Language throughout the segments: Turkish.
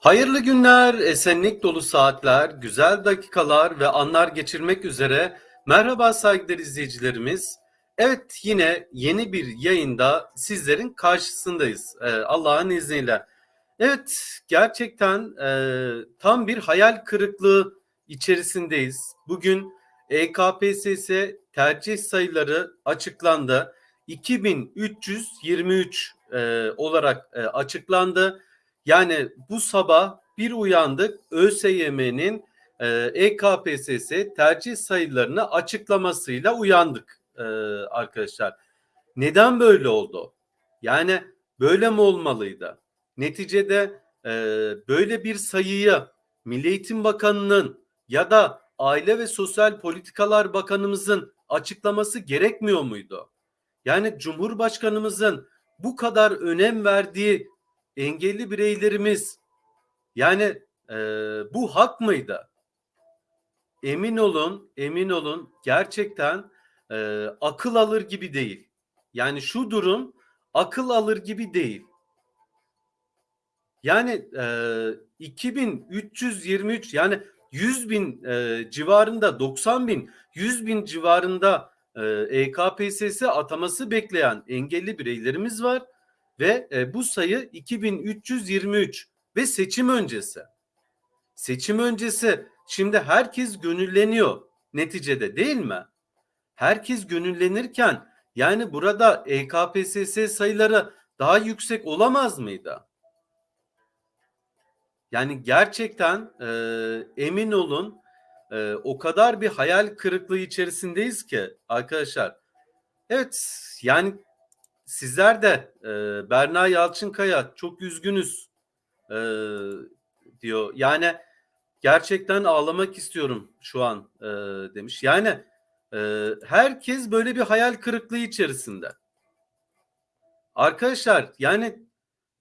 Hayırlı günler, esenlik dolu saatler, güzel dakikalar ve anlar geçirmek üzere. Merhaba saygıdeğer izleyicilerimiz. Evet yine yeni bir yayında sizlerin karşısındayız ee, Allah'ın izniyle. Evet gerçekten e, tam bir hayal kırıklığı içerisindeyiz. Bugün EKPSS tercih sayıları açıklandı. 2323 e, olarak e, açıklandı. Yani bu sabah bir uyandık ÖSYM'nin e, EKPSS tercih sayılarını açıklamasıyla uyandık e, arkadaşlar. Neden böyle oldu? Yani böyle mi olmalıydı? Neticede e, böyle bir sayıyı Milli Eğitim Bakanı'nın ya da Aile ve Sosyal Politikalar Bakanımızın açıklaması gerekmiyor muydu? Yani Cumhurbaşkanımızın bu kadar önem verdiği engelli bireylerimiz yani e, bu hak mıydı? Emin olun, emin olun gerçekten e, akıl alır gibi değil. Yani şu durum akıl alır gibi değil. Yani e, 2323 yani 100 bin e, civarında 90 bin 100 bin civarında e, EKPSS ataması bekleyen engelli bireylerimiz var ve e, bu sayı 2323 ve seçim öncesi. Seçim öncesi şimdi herkes gönülleniyor neticede değil mi? Herkes gönüllenirken yani burada EKPSS sayıları daha yüksek olamaz mıydı? Yani gerçekten e, emin olun e, o kadar bir hayal kırıklığı içerisindeyiz ki arkadaşlar. Evet yani sizler de e, Berna Yalçınkaya çok üzgünüz e, diyor. Yani gerçekten ağlamak istiyorum şu an e, demiş. Yani e, herkes böyle bir hayal kırıklığı içerisinde. Arkadaşlar yani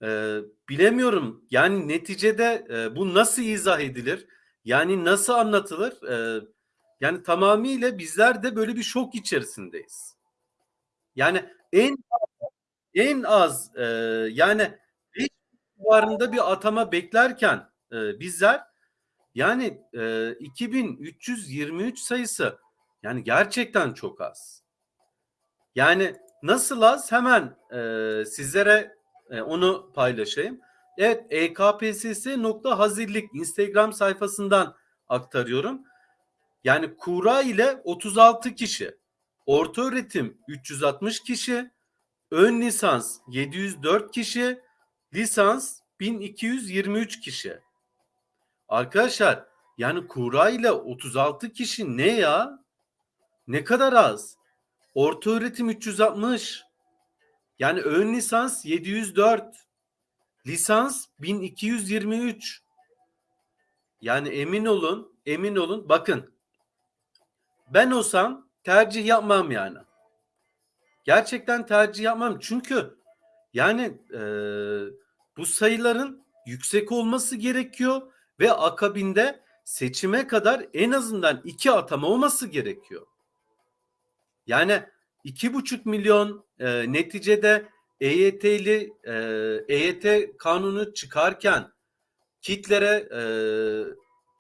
e, bilemiyorum yani neticede e, bu nasıl izah edilir? Yani nasıl anlatılır? E, yani tamamıyla bizler de böyle bir şok içerisindeyiz. Yani en en az e, yani 5 civarında bir atama beklerken e, bizler yani e, 2323 sayısı yani gerçekten çok az. Yani nasıl az hemen e, sizlere e, onu paylaşayım. Evet ekpss.hazirlik Instagram sayfasından aktarıyorum. Yani kura ile 36 kişi, orta öğretim 360 kişi, ön lisans 704 kişi, lisans 1223 kişi. Arkadaşlar yani kura ile 36 kişi ne ya? Ne kadar az? Orta öğretim 360. Yani ön lisans 704. Lisans 1223. Yani emin olun, emin olun. Bakın ben olsam tercih yapmam yani. Gerçekten tercih yapmam. Çünkü yani e, bu sayıların yüksek olması gerekiyor ve akabinde seçime kadar en azından iki atama olması gerekiyor. Yani iki buçuk milyon e, neticede EYT'li e, EYT kanunu çıkarken kitlere e,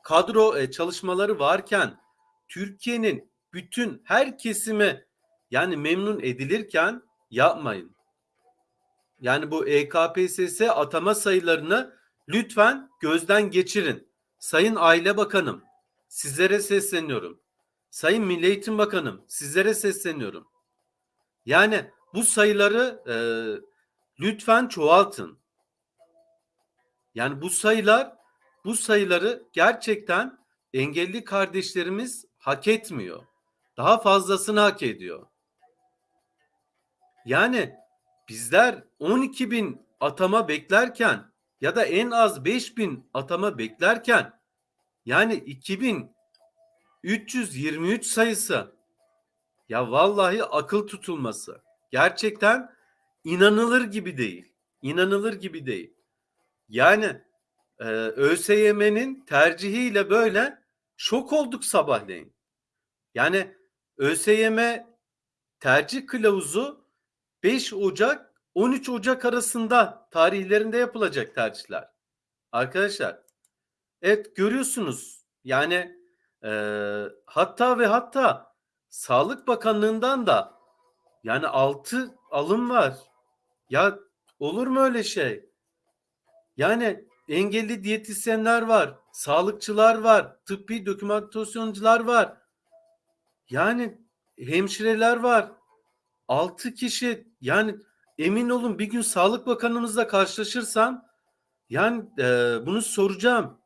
kadro e, çalışmaları varken Türkiye'nin bütün her kesimi yani memnun edilirken yapmayın. Yani bu EKPSS atama sayılarını lütfen gözden geçirin. Sayın Aile Bakanım sizlere sesleniyorum. Sayın Milli Eğitim Bakanım sizlere sesleniyorum. Yani bu sayıları e, lütfen çoğaltın. Yani bu sayılar bu sayıları gerçekten engelli kardeşlerimiz hak etmiyor. Daha fazlasını hak ediyor. Yani bizler 12 bin atama beklerken ya da en az 5 bin atama beklerken yani 2323 sayısı ya vallahi akıl tutulması. Gerçekten inanılır gibi değil. İnanılır gibi değil. Yani e, ÖSYM'nin tercihiyle böyle şok olduk sabahleyin. Yani ÖSYM tercih kılavuzu 5 Ocak 13 Ocak arasında tarihlerinde yapılacak tercihler. Arkadaşlar evet görüyorsunuz yani e, hatta ve hatta Sağlık Bakanlığı'ndan da yani altı alım var. Ya olur mu öyle şey? Yani engelli diyetisyenler var, sağlıkçılar var, tıbbi dokümantasyoncular var. Yani hemşireler var. 6 kişi yani emin olun bir gün Sağlık Bakanımızla karşılaşırsam yani e, bunu soracağım.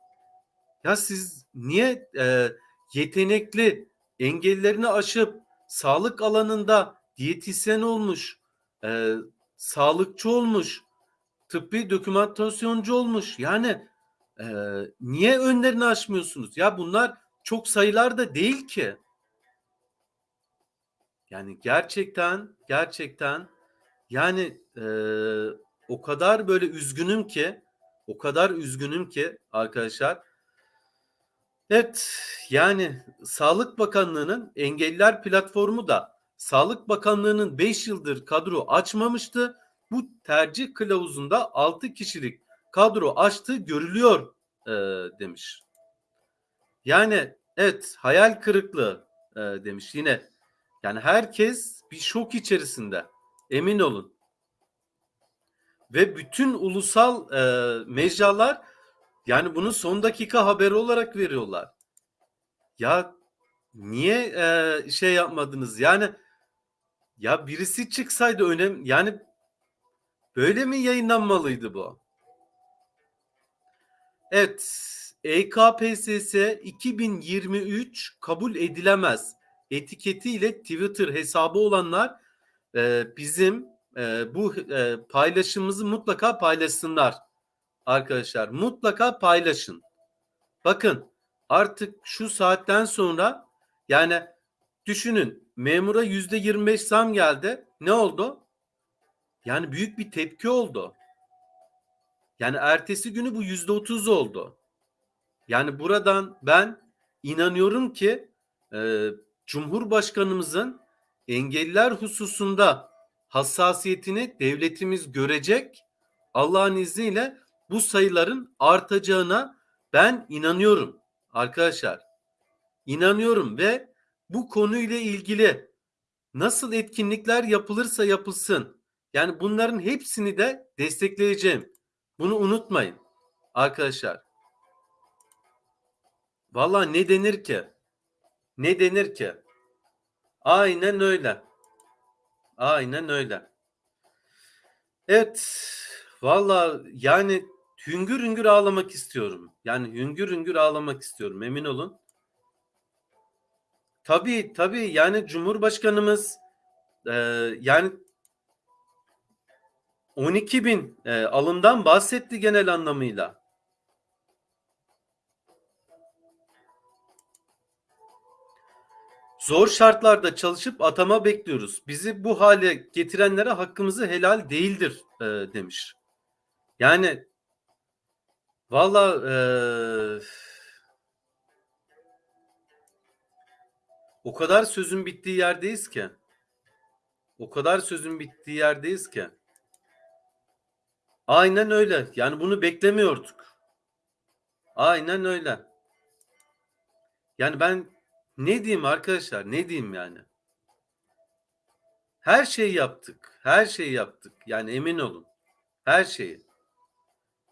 Ya siz niye e, yetenekli engellerini aşıp sağlık alanında diyetisyen olmuş, e, sağlıkçı olmuş, tıbbi dokümantasyoncu olmuş. Yani e, niye önlerini aşmıyorsunuz? Ya bunlar çok sayılar da değil ki. Yani gerçekten gerçekten yani e, o kadar böyle üzgünüm ki o kadar üzgünüm ki arkadaşlar. Evet yani Sağlık Bakanlığı'nın engelliler platformu da Sağlık Bakanlığı'nın 5 yıldır kadro açmamıştı. Bu tercih kılavuzunda 6 kişilik kadro açtığı görülüyor e, demiş. Yani evet hayal kırıklığı e, demiş yine yani herkes bir şok içerisinde. Emin olun. Ve bütün ulusal e, mecralar yani bunu son dakika haberi olarak veriyorlar. Ya niye e, şey yapmadınız? Yani ya birisi çıksaydı önem yani böyle mi yayınlanmalıydı bu? Evet. EKPSS 2023 kabul edilemez etiketiyle Twitter hesabı olanlar e, bizim e, bu e, paylaşımımızı mutlaka paylaşsınlar arkadaşlar. Mutlaka paylaşın. Bakın artık şu saatten sonra yani düşünün memura yüzde 25 zam geldi. Ne oldu? Yani büyük bir tepki oldu. Yani ertesi günü bu yüzde 30 oldu. Yani buradan ben inanıyorum ki e, Cumhurbaşkanımızın engelliler hususunda hassasiyetini devletimiz görecek. Allah'ın izniyle bu sayıların artacağına ben inanıyorum arkadaşlar. İnanıyorum ve bu konuyla ilgili nasıl etkinlikler yapılırsa yapılsın. Yani bunların hepsini de destekleyeceğim. Bunu unutmayın arkadaşlar. Valla ne denir ki? Ne denir ki? Aynen öyle. Aynen öyle. Evet. Valla yani hüngür hüngür ağlamak istiyorum. Yani hüngür hüngür ağlamak istiyorum emin olun. Tabii tabii yani Cumhurbaşkanımız e, yani 12 bin e, alımdan bahsetti genel anlamıyla. Zor şartlarda çalışıp atama bekliyoruz. Bizi bu hale getirenlere hakkımızı helal değildir e, demiş. Yani valla e, o kadar sözün bittiği yerdeyiz ki. O kadar sözün bittiği yerdeyiz ki. Aynen öyle. Yani bunu beklemiyorduk. Aynen öyle. Yani ben ne diyeyim arkadaşlar? Ne diyeyim yani? Her şeyi yaptık. Her şeyi yaptık. Yani emin olun. Her şeyi.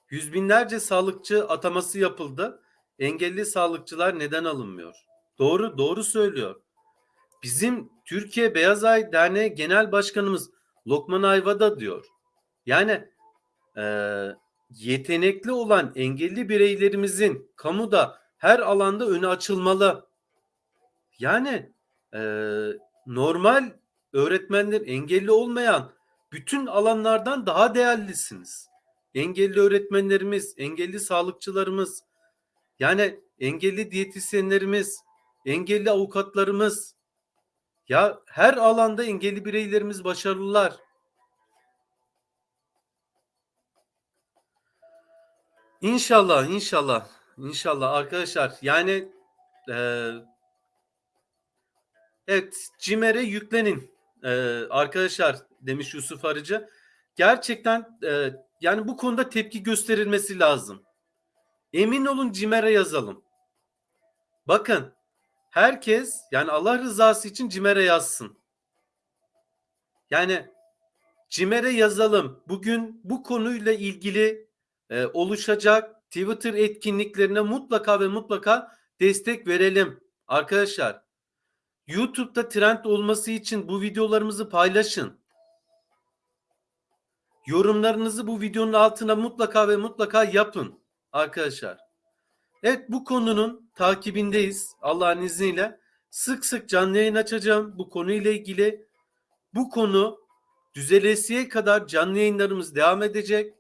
Yüz binlerce sağlıkçı ataması yapıldı. Engelli sağlıkçılar neden alınmıyor? Doğru, doğru söylüyor. Bizim Türkiye Beyaz Ay Derneği Genel Başkanımız Lokman Ayva da diyor. Yani e, yetenekli olan engelli bireylerimizin kamuda her alanda önü açılmalı. Yani e, normal öğretmenler engelli olmayan bütün alanlardan daha değerlisiniz. Engelli öğretmenlerimiz, engelli sağlıkçılarımız, yani engelli diyetisyenlerimiz, engelli avukatlarımız, ya her alanda engelli bireylerimiz başarılılar. İnşallah, inşallah, inşallah arkadaşlar. Yani e, Evet, CİMER'e yüklenin ee, arkadaşlar demiş Yusuf Arıcı. Gerçekten e, yani bu konuda tepki gösterilmesi lazım. Emin olun CİMER'e yazalım. Bakın herkes yani Allah rızası için CİMER'e yazsın. Yani CİMER'e yazalım. Bugün bu konuyla ilgili e, oluşacak Twitter etkinliklerine mutlaka ve mutlaka destek verelim. Arkadaşlar YouTube'da trend olması için bu videolarımızı paylaşın. Yorumlarınızı bu videonun altına mutlaka ve mutlaka yapın arkadaşlar. Evet bu konunun takibindeyiz Allah'ın izniyle. Sık sık canlı yayın açacağım bu konuyla ilgili. Bu konu düzelesiye kadar canlı yayınlarımız devam edecek.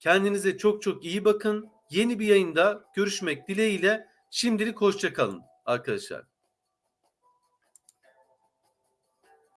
Kendinize çok çok iyi bakın. Yeni bir yayında görüşmek dileğiyle şimdilik hoşçakalın arkadaşlar.